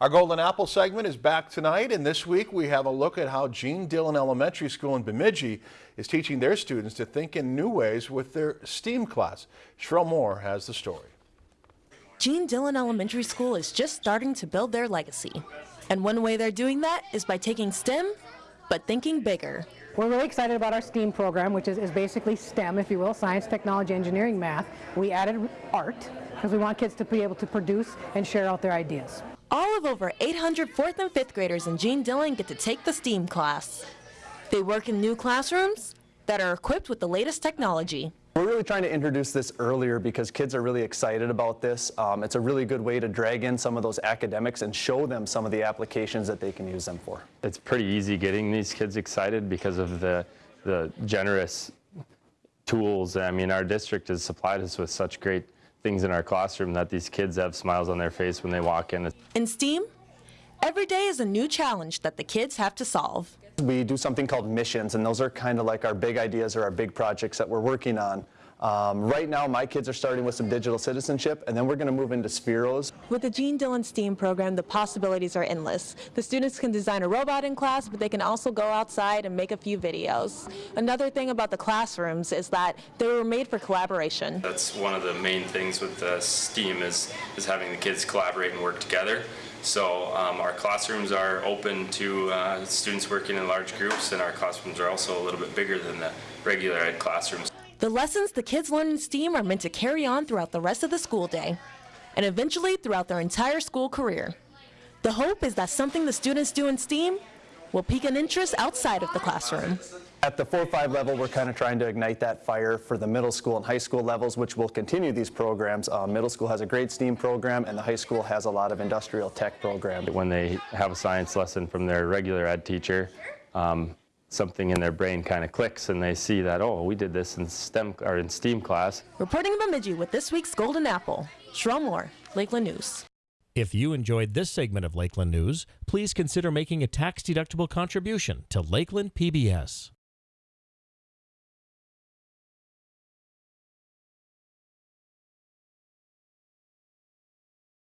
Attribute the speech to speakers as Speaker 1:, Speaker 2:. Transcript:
Speaker 1: Our Golden Apple segment is back tonight, and this week we have a look at how Gene Dillon Elementary School in Bemidji is teaching their students to think in new ways with their STEAM class. Sherelle Moore has the story.
Speaker 2: Gene Dillon Elementary School is just starting to build their legacy. And one way they're doing that is by taking STEM, but thinking bigger.
Speaker 3: We're really excited about our STEAM program, which is, is basically STEM, if you will, science, technology, engineering, math. We added art because we want kids to be able to produce and share out their ideas.
Speaker 2: All of over 800 fourth and fifth graders in Gene Dillon get to take the STEAM class. They work in new classrooms that are equipped with the latest technology.
Speaker 4: We're really trying to introduce this earlier because kids are really excited about this. Um, it's a really good way to drag in some of those academics and show them some of the applications that they can use them for.
Speaker 5: It's pretty easy getting these kids excited because of the, the generous tools. I mean, our district has supplied us with such great things in our classroom that these kids have smiles on their face when they walk in.
Speaker 2: In STEAM, every day is a new challenge that the kids have to solve.
Speaker 4: We do something called missions, and those are kind of like our big ideas or our big projects that we're working on. Um, right now, my kids are starting with some digital citizenship, and then we're going to move into Spheros.
Speaker 2: With the Gene Dillon STEAM program, the possibilities are endless. The students can design a robot in class, but they can also go outside and make a few videos. Another thing about the classrooms is that they were made for collaboration.
Speaker 6: That's one of the main things with the STEAM is, is having the kids collaborate and work together. So um, our classrooms are open to uh, students working in large groups and our classrooms are also a little bit bigger than the regular ed classrooms.
Speaker 2: The lessons the kids learn in STEAM are meant to carry on throughout the rest of the school day and eventually throughout their entire school career. The hope is that something the students do in STEAM will pique an interest outside of the classroom.
Speaker 4: At the 4-5 level, we're kind of trying to ignite that fire for the middle school and high school levels, which will continue these programs. Uh, middle school has a great STEAM program, and the high school has a lot of industrial tech programs.
Speaker 5: When they have a science lesson from their regular ed teacher, um, something in their brain kind of clicks and they see that, oh, we did this in STEM or in STEAM class.
Speaker 2: Reporting in Bemidji with this week's Golden Apple, Sherelle Moore, Lakeland News.
Speaker 7: If you enjoyed this segment of Lakeland News, please consider making a tax-deductible contribution to Lakeland PBS.